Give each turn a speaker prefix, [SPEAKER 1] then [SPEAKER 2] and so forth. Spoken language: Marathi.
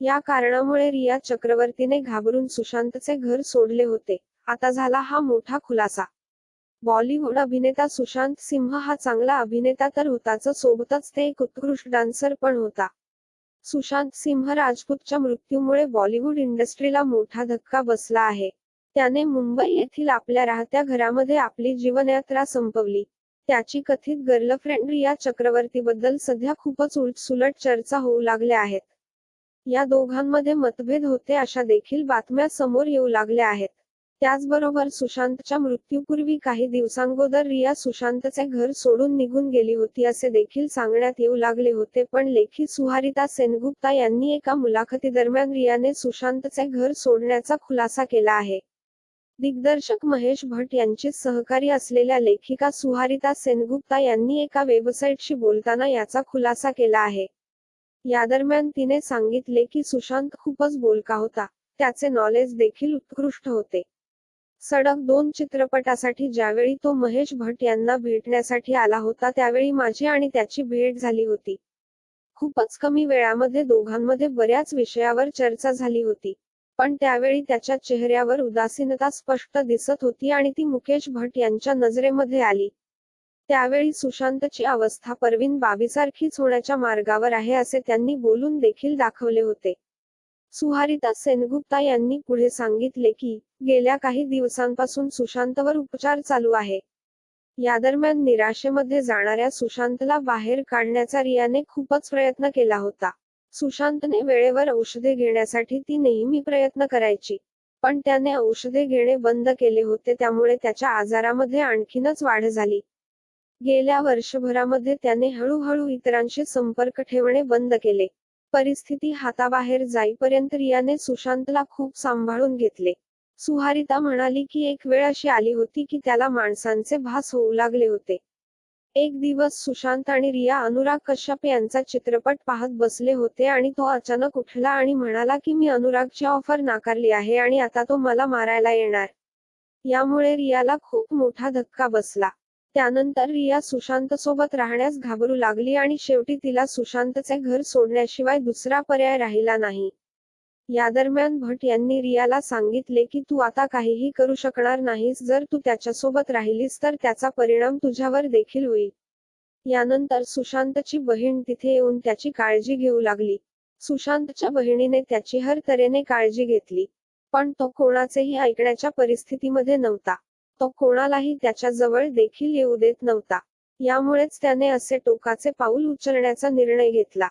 [SPEAKER 1] या कारणामुळे रिया चक्रवर्तीने घाबरून सुशांतचे घर सोडले होते. आता झाला हा मोठा खुलासा. बॉलिवूड अभिनेता सुशांत सिंह हा चांगला अभिनेता तर होताच सोबतच ते एक उत्कृष्ट डान्सर पण होता. सुशांत सिंह राजपूतच्या मृत्यूमुळे बॉलिवूड इंडस्ट्रीला मोठा धक्का बसला आहे. त्याने मुंबई येथील आपल्या राहत्या घरामध्ये आपली जीवनयात्रा संपवली. त्याची कथित गर्लफ्रेंड रिया चक्रवर्तीबद्दल सध्या खूपच उलटसुलट चर्चा होऊ लागल्या आहेत. या दोघांमध्ये मतभेद होते अशा देखील बातम्या समोर येऊ लागल्या आहेत. त्याचबरोबर सुशांतच्या मृत्यूपूर्वी काही दिवसांगोदर रिया सुशांतचे घर सोडून निघून गेली होती असे देखील सांगण्यात येऊ लागले होते पण लेखी सुहारिता सेनगुप्ता यांनी एका मुलाखतीदरम्यान रियाने सुशांतचे घर सोडण्याचा खुलासा केला आहे. दिग्दर्शक महेश भट यांचे सहकारी असलेल्या लेखिका सुहारिता सेनगुप्ता यांनी एका वेबसाईटशी बोलताना याचा खुलासा केला आहे. या दरम्यान तिने सांगितले की सुशांत खूपच बोलका होता. त्याचे नॉलेज देखील उत्कृष्ट होते. सडक दोन चित्रपटासाठी ज्यावेळी तो महेश भट यांना भेटण्यासाठी आला होता त्यावेळी माझी आणि त्याची भेट झाली होती. खूपच कमी वेळामध्ये दोघांमध्ये बऱ्याच विषयावर चर्चा झाली होती. पण त्यावेळी त्याच्या चेहऱ्यावर उदासीनता स्पष्ट दिसत होती आणि ती मुकेश भट यांच्या नजरेमध्ये आली. त्यावेळी सुशांतची अवस्था परवीन बावीसारखीच होण्याच्या मार्गावर आहे असे त्यांनी बोलून देखील दाखवले होते. सुहारिता सेनगुप्ता यांनी पुढे सांगितले की गेल्या काही दिवसांपासून सुशांतवर उपचार चालू आहे. या दरम्यान निराशेमध्ये जाणाऱ्या सुशांतला बाहेर काढण्याचा रियाने खूपच प्रयत्न केला होता. सुशांतने वेळेवर औषधे घेण्यासाठी ती नेहमी प्रयत्न करायची. पण त्याने औषधे घेणे बंद केले होते त्यामुळे त्याच्या आजारामध्ये आणखीनच वाढ झाली. गेल्या वर्षभरामध्ये त्याने हळूहळू इतरांशी संपर्क ठेवणे बंद केले. परिस्थिती हाताबाहेर जाईपर्यंत रियाने सुशांतला खूप सांभाळून घेतले. सुहारिता म्हणाली की एक वेळ अशी आली होती की त्याला माणसांचे भास होऊ लागले होते. एक दिवस सुशांत आणि रिया अनुराग कश्यप यांचा चित्रपट पाहत बसले होते आणि तो अचानक उठला आणि म्हणाला की मी अनुरागची ऑफर नाकारली आहे आणि आता तो मला मारायला येणार. यामुळे रियाला खूप मोठा धक्का बसला. त्यानंतर रिया सुशांत सोबत राहण्यास घाबरू लागली आणि शेवटी तिला सुशांतचे घर सोडण्याशिवाय दुसरा पर्याय राहिला नाही. या दरम्यान भट यांनी रियाला सांगितले की तू आता काहीही करू शकणार नाहीस जर तू त्याच्यासोबत राहिलीस तर त्याचा परिणाम तुझ्यावर देखील होईल यानंतर सुशांतची बहीण तिथे येऊन त्याची काळजी घेऊ लागली. सुशांतच्या बहिणीने त्याची हर तऱ्हेने काळजी घेतली पण तो कोणाचेही ऐकण्याच्या परिस्थितीमध्ये नव्हता. तो कोणालाही त्याच्याजवळ देखील येऊ देत नव्हता. यामुळेच त्याने असे टोकाचे पाऊल उचलण्याचा निर्णय घेतला.